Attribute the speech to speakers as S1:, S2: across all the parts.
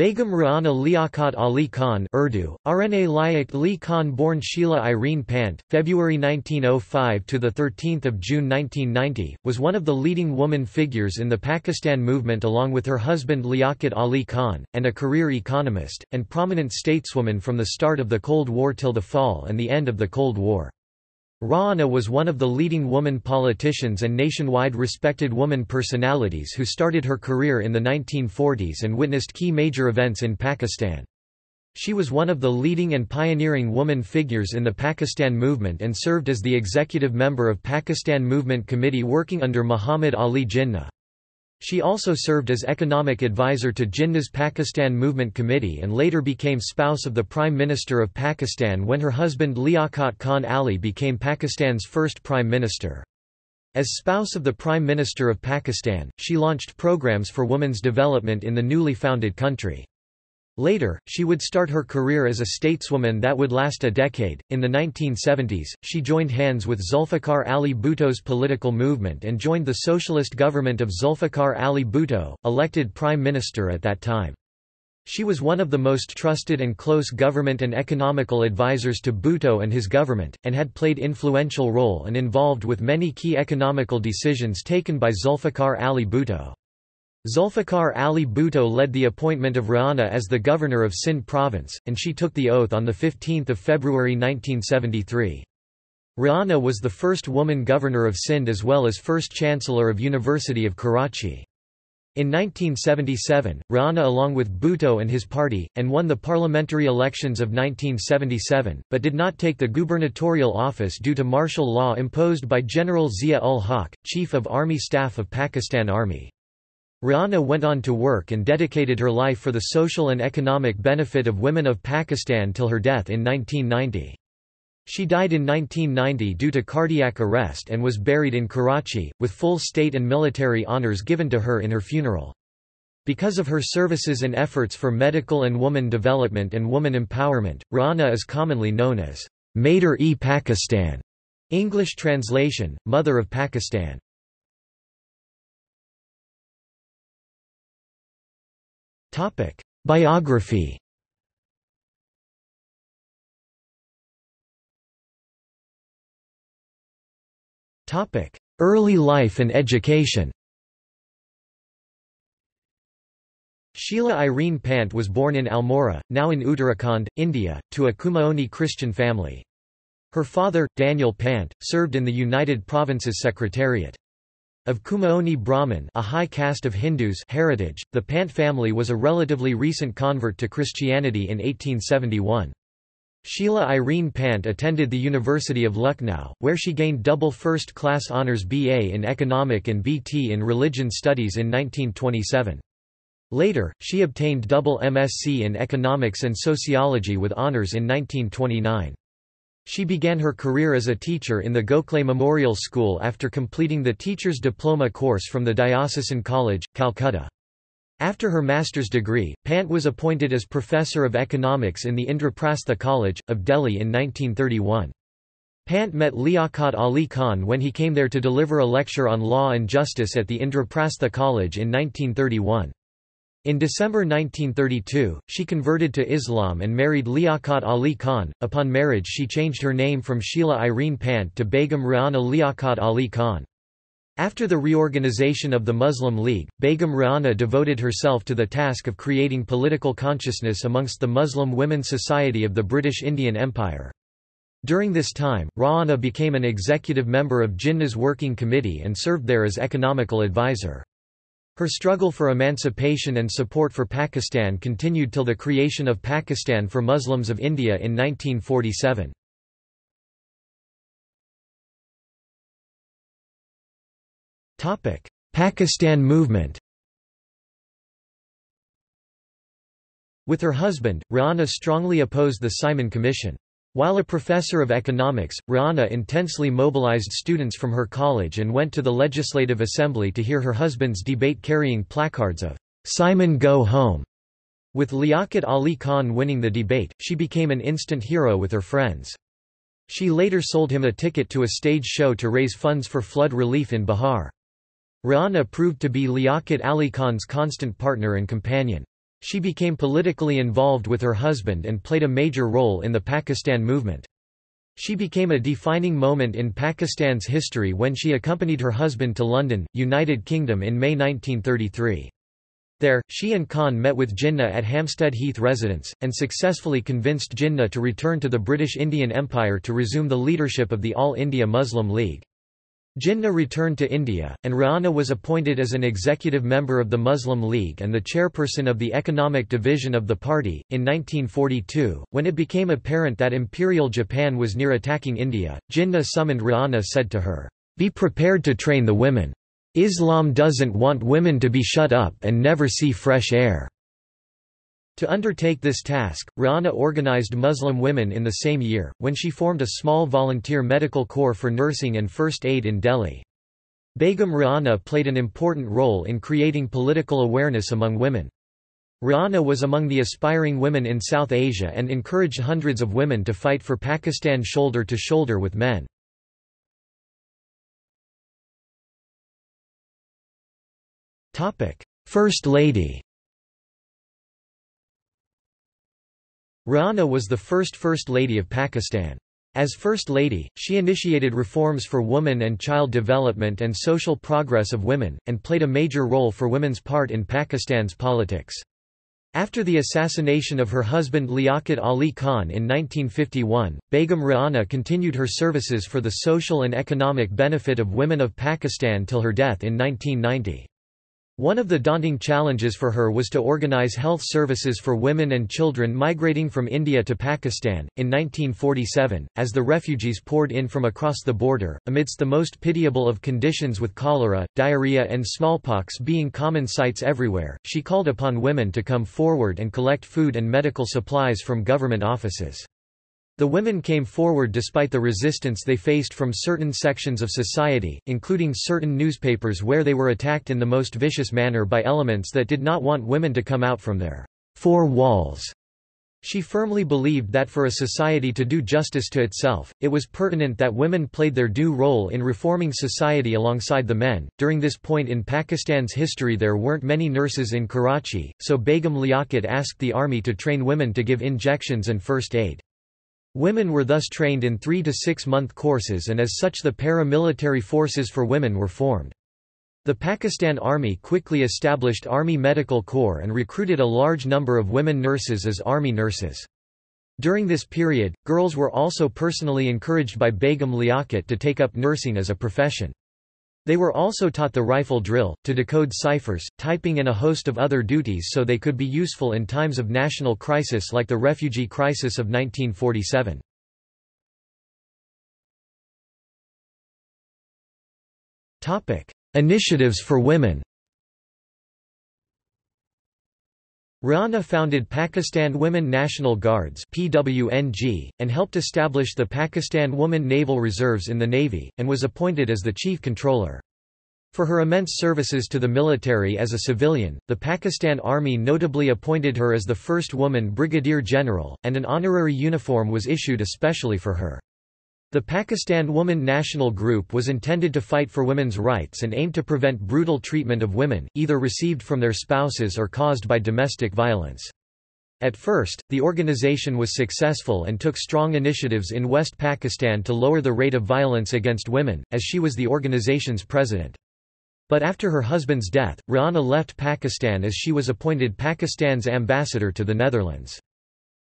S1: Begum Rana Liaquat Ali Khan Urdu, Rna Layak Ali Khan born Sheila Irene Pant, February 1905 to 13 June 1990, was one of the leading woman figures in the Pakistan movement along with her husband Liaquat Ali Khan, and a career economist, and prominent stateswoman from the start of the Cold War till the fall and the end of the Cold War. Rana was one of the leading woman politicians and nationwide respected woman personalities who started her career in the 1940s and witnessed key major events in Pakistan. She was one of the leading and pioneering woman figures in the Pakistan movement and served as the executive member of Pakistan Movement Committee working under Muhammad Ali Jinnah. She also served as economic advisor to Jinnah's Pakistan Movement Committee and later became spouse of the Prime Minister of Pakistan when her husband Liaquat Khan Ali became Pakistan's first Prime Minister. As spouse of the Prime Minister of Pakistan, she launched programs for women's development in the newly founded country. Later, she would start her career as a stateswoman that would last a decade. In the 1970s, she joined hands with Zulfikar Ali Bhutto's political movement and joined the socialist government of Zulfikar Ali Bhutto, elected prime minister at that time. She was one of the most trusted and close government and economical advisers to Bhutto and his government, and had played influential role and involved with many key economical decisions taken by Zulfikar Ali Bhutto. Zulfikar Ali Bhutto led the appointment of Rana as the governor of Sindh province, and she took the oath on 15 February 1973. Rana was the first woman governor of Sindh as well as first chancellor of University of Karachi. In 1977, Rana along with Bhutto and his party, and won the parliamentary elections of 1977, but did not take the gubernatorial office due to martial law imposed by General Zia-ul-Haq, Chief of Army Staff of Pakistan Army. Rana went on to work and dedicated her life for the social and economic benefit of women of Pakistan till her death in 1990. She died in 1990 due to cardiac arrest and was buried in Karachi, with full state and military honours given to her in her funeral. Because of her services and efforts for medical and woman development and woman empowerment, Rana is commonly known as Mater-e-Pakistan, English translation, Mother of Pakistan. Topic: Biography. Topic: Early life and education. Sheila Irene Pant was born in Almora, now in Uttarakhand, India, to a Kumaoni Christian family. Her father, Daniel Pant, served in the United Provinces Secretariat. Of Kumaoni Brahmin a high caste of Hindus heritage, the Pant family was a relatively recent convert to Christianity in 1871. Sheila Irene Pant attended the University of Lucknow, where she gained double first-class honours BA in Economic and BT in Religion Studies in 1927. Later, she obtained double MSc in Economics and Sociology with honours in 1929. She began her career as a teacher in the Gokhale Memorial School after completing the Teacher's Diploma course from the Diocesan College, Calcutta. After her master's degree, Pant was appointed as Professor of Economics in the Indraprastha College, of Delhi in 1931. Pant met Liaquat Ali Khan when he came there to deliver a lecture on law and justice at the Indraprastha College in 1931. In December 1932, she converted to Islam and married Liaquat Ali Khan. Upon marriage, she changed her name from Sheila Irene Pant to Begum Rana Liaquat Ali Khan. After the reorganization of the Muslim League, Begum Rana devoted herself to the task of creating political consciousness amongst the Muslim women's society of the British Indian Empire. During this time, Rana became an executive member of Jinnah's Working Committee and served there as economical advisor. Her struggle for emancipation and support for Pakistan continued till the creation of Pakistan for Muslims of India in 1947. Pakistan movement With her husband, Rana strongly opposed the Simon Commission. While a professor of economics, Rana intensely mobilized students from her college and went to the Legislative Assembly to hear her husband's debate carrying placards of Simon Go Home. With Liaquat Ali Khan winning the debate, she became an instant hero with her friends. She later sold him a ticket to a stage show to raise funds for flood relief in Bihar. Rana proved to be Liaquat Ali Khan's constant partner and companion. She became politically involved with her husband and played a major role in the Pakistan movement. She became a defining moment in Pakistan's history when she accompanied her husband to London, United Kingdom in May 1933. There, she and Khan met with Jinnah at Hampstead Heath residence, and successfully convinced Jinnah to return to the British Indian Empire to resume the leadership of the All India Muslim League. Jinnah returned to India, and Rana was appointed as an executive member of the Muslim League and the chairperson of the economic division of the party. In 1942, when it became apparent that Imperial Japan was near attacking India, Jinnah summoned Rana said to her, Be prepared to train the women. Islam doesn't want women to be shut up and never see fresh air. To undertake this task, Rana organized Muslim women in the same year, when she formed a small volunteer medical corps for nursing and first aid in Delhi. Begum Rana played an important role in creating political awareness among women. Rana was among the aspiring women in South Asia and encouraged hundreds of women to fight for Pakistan shoulder to shoulder with men. First Lady Rana was the first First Lady of Pakistan. As First Lady, she initiated reforms for woman and child development and social progress of women, and played a major role for women's part in Pakistan's politics. After the assassination of her husband Liaquat Ali Khan in 1951, Begum Rana continued her services for the social and economic benefit of women of Pakistan till her death in 1990. One of the daunting challenges for her was to organize health services for women and children migrating from India to Pakistan. In 1947, as the refugees poured in from across the border, amidst the most pitiable of conditions with cholera, diarrhea, and smallpox being common sights everywhere, she called upon women to come forward and collect food and medical supplies from government offices. The women came forward despite the resistance they faced from certain sections of society, including certain newspapers where they were attacked in the most vicious manner by elements that did not want women to come out from their four walls. She firmly believed that for a society to do justice to itself, it was pertinent that women played their due role in reforming society alongside the men. During this point in Pakistan's history, there weren't many nurses in Karachi, so Begum Liaquat asked the army to train women to give injections and first aid. Women were thus trained in three- to six-month courses and as such the paramilitary forces for women were formed. The Pakistan Army quickly established Army Medical Corps and recruited a large number of women nurses as Army nurses. During this period, girls were also personally encouraged by Begum Liaquat to take up nursing as a profession. They were also taught the rifle drill, to decode ciphers, typing and a host of other duties so they could be useful in times of national crisis like the refugee crisis of 1947. Initiatives for women Rana founded Pakistan Women National Guards PWNG, and helped establish the Pakistan Woman Naval Reserves in the Navy, and was appointed as the chief controller. For her immense services to the military as a civilian, the Pakistan Army notably appointed her as the first woman brigadier general, and an honorary uniform was issued especially for her. The Pakistan Woman National Group was intended to fight for women's rights and aimed to prevent brutal treatment of women, either received from their spouses or caused by domestic violence. At first, the organization was successful and took strong initiatives in West Pakistan to lower the rate of violence against women, as she was the organization's president. But after her husband's death, Rana left Pakistan as she was appointed Pakistan's ambassador to the Netherlands.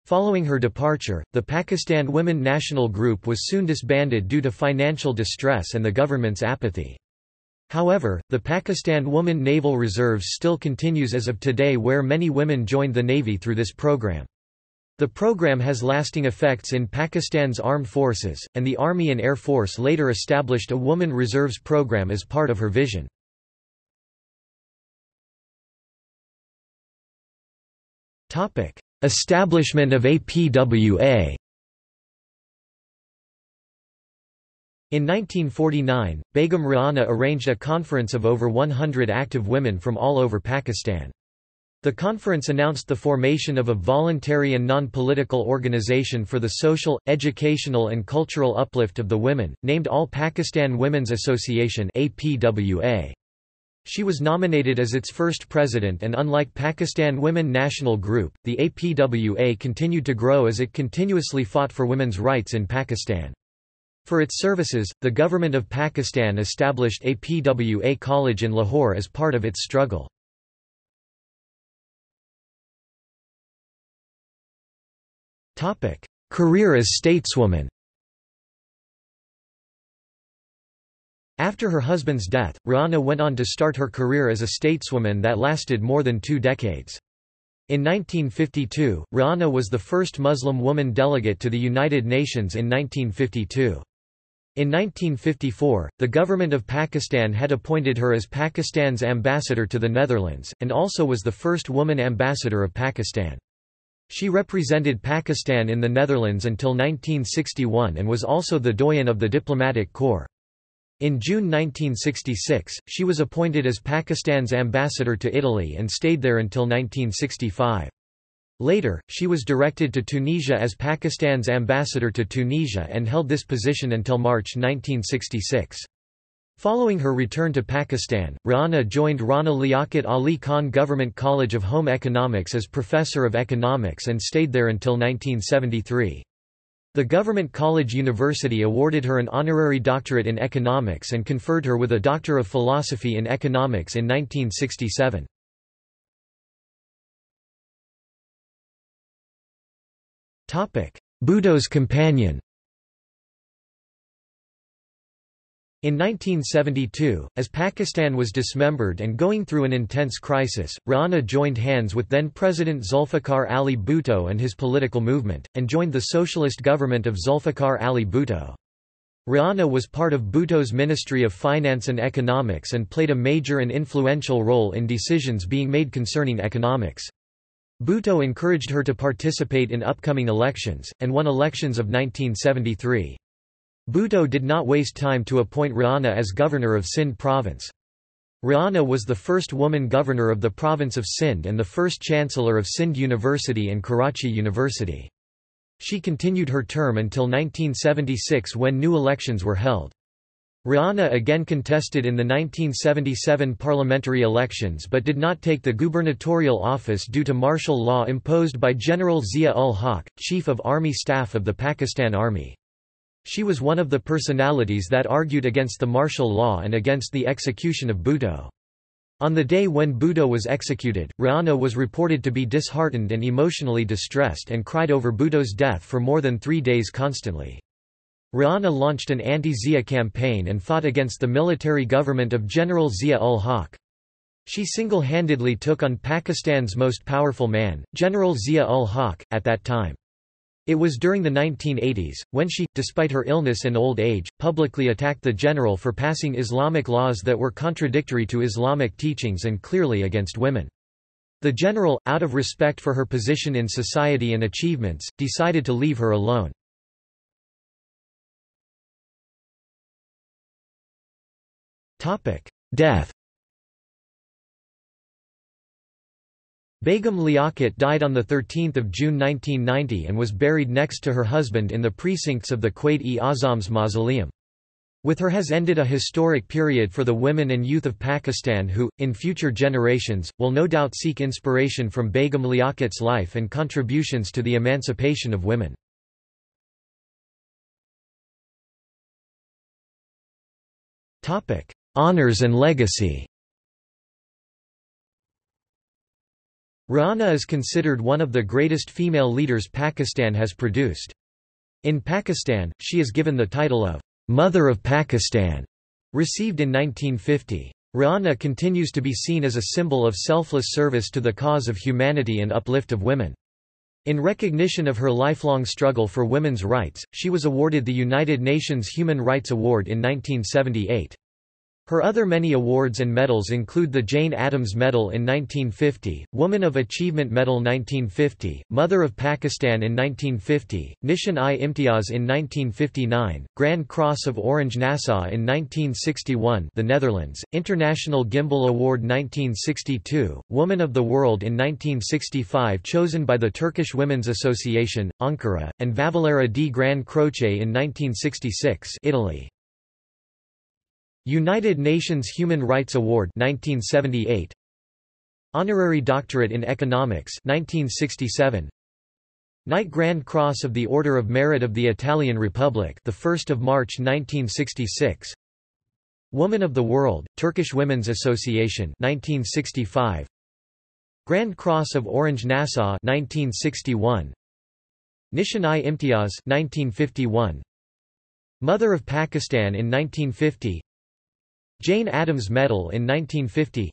S1: Following her departure, the Pakistan Women National Group was soon disbanded due to financial distress and the government's apathy. However, the Pakistan Woman Naval Reserves still continues as of today where many women joined the Navy through this program. The program has lasting effects in Pakistan's armed forces, and the Army and Air Force later established a Woman Reserves program as part of her vision. Establishment of APWA In 1949, Begum Rana arranged a conference of over 100 active women from all over Pakistan. The conference announced the formation of a voluntary and non-political organization for the social, educational and cultural uplift of the women, named All Pakistan Women's Association APWA. She was nominated as its first president and unlike Pakistan Women National Group, the APWA continued to grow as it continuously fought for women's rights in Pakistan. For its services, the government of Pakistan established APWA College in Lahore as part of its struggle. Career as stateswoman After her husband's death, Rana went on to start her career as a stateswoman that lasted more than two decades. In 1952, Rana was the first Muslim woman delegate to the United Nations in 1952. In 1954, the government of Pakistan had appointed her as Pakistan's ambassador to the Netherlands, and also was the first woman ambassador of Pakistan. She represented Pakistan in the Netherlands until 1961 and was also the doyen of the diplomatic corps. In June 1966, she was appointed as Pakistan's ambassador to Italy and stayed there until 1965. Later, she was directed to Tunisia as Pakistan's ambassador to Tunisia and held this position until March 1966. Following her return to Pakistan, Rana joined Rana Liaquat Ali Khan Government College of Home Economics as Professor of Economics and stayed there until 1973. The Government College University awarded her an honorary doctorate in economics and conferred her with a Doctor of Philosophy in Economics in 1967. Bhutto's companion In 1972, as Pakistan was dismembered and going through an intense crisis, Rana joined hands with then-President Zulfikar Ali Bhutto and his political movement, and joined the socialist government of Zulfikar Ali Bhutto. Rana was part of Bhutto's Ministry of Finance and Economics and played a major and influential role in decisions being made concerning economics. Bhutto encouraged her to participate in upcoming elections, and won elections of 1973. Bhutto did not waste time to appoint Rana as governor of Sindh province. Rana was the first woman governor of the province of Sindh and the first chancellor of Sindh University and Karachi University. She continued her term until 1976 when new elections were held. Rana again contested in the 1977 parliamentary elections but did not take the gubernatorial office due to martial law imposed by General Zia-ul-Haq, Chief of Army Staff of the Pakistan Army. She was one of the personalities that argued against the martial law and against the execution of Bhutto. On the day when Bhutto was executed, Rana was reported to be disheartened and emotionally distressed and cried over Bhutto's death for more than three days constantly. Rana launched an anti-Zia campaign and fought against the military government of General Zia-ul-Haq. She single-handedly took on Pakistan's most powerful man, General Zia-ul-Haq, at that time. It was during the 1980s, when she, despite her illness and old age, publicly attacked the general for passing Islamic laws that were contradictory to Islamic teachings and clearly against women. The general, out of respect for her position in society and achievements, decided to leave her alone. Death Begum Liaquat died on 13 June 1990 and was buried next to her husband in the precincts of the Quaid-e-Azam's mausoleum. With her has ended a historic period for the women and youth of Pakistan who, in future generations, will no doubt seek inspiration from Begum Liaquat's life and contributions to the emancipation of women. Honours and legacy Rana is considered one of the greatest female leaders Pakistan has produced. In Pakistan, she is given the title of Mother of Pakistan, received in 1950. Rana continues to be seen as a symbol of selfless service to the cause of humanity and uplift of women. In recognition of her lifelong struggle for women's rights, she was awarded the United Nations Human Rights Award in 1978. Her other many awards and medals include the Jane Addams Medal in 1950, Woman of Achievement Medal 1950, Mother of Pakistan in 1950, Nishan-i-Imtiaz in 1959, Grand Cross of Orange Nassau in 1961 the Netherlands, International Gimbel Award 1962, Woman of the World in 1965 chosen by the Turkish Women's Association, Ankara, and Vavalera di Gran Croce in 1966 Italy. United Nations Human Rights Award 1978 Honorary Doctorate in Economics 1967 Knight Grand Cross of the Order of Merit of the Italian Republic the 1st of March 1966 Woman of the World Turkish Women's Association 1965 Grand Cross of Orange Nassau 1961 Nishan-i Imtiaz 1951 Mother of Pakistan in 1950 Jane Addams Medal in 1950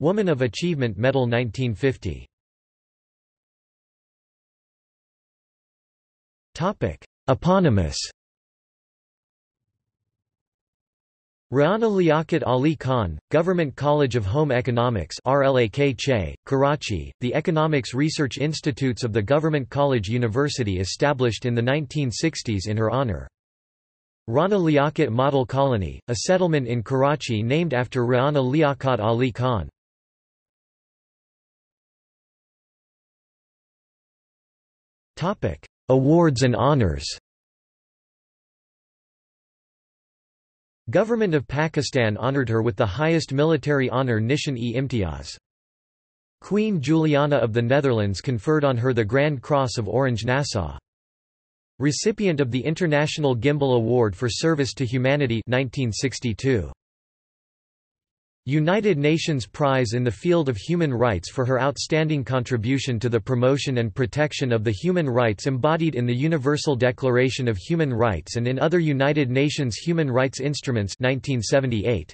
S1: Woman of Achievement Medal 1950 Topic: Eponymous. Rana Liaquat Ali Khan, Government College of Home Economics RLAK Che, Karachi, the Economics Research Institutes of the Government College University established in the 1960s in her honor. Rana Liaquat Model Colony, a settlement in Karachi named after Rana Liaquat Ali Khan. Awards and honors Government of Pakistan honored her with the highest military honor Nishan-e Imtiaz. Queen Juliana of the Netherlands conferred on her the Grand Cross of Orange Nassau. Recipient of the International Gimbel Award for Service to Humanity 1962. United Nations Prize in the field of human rights for her outstanding contribution to the promotion and protection of the human rights embodied in the Universal Declaration of Human Rights and in other United Nations human rights instruments 1978.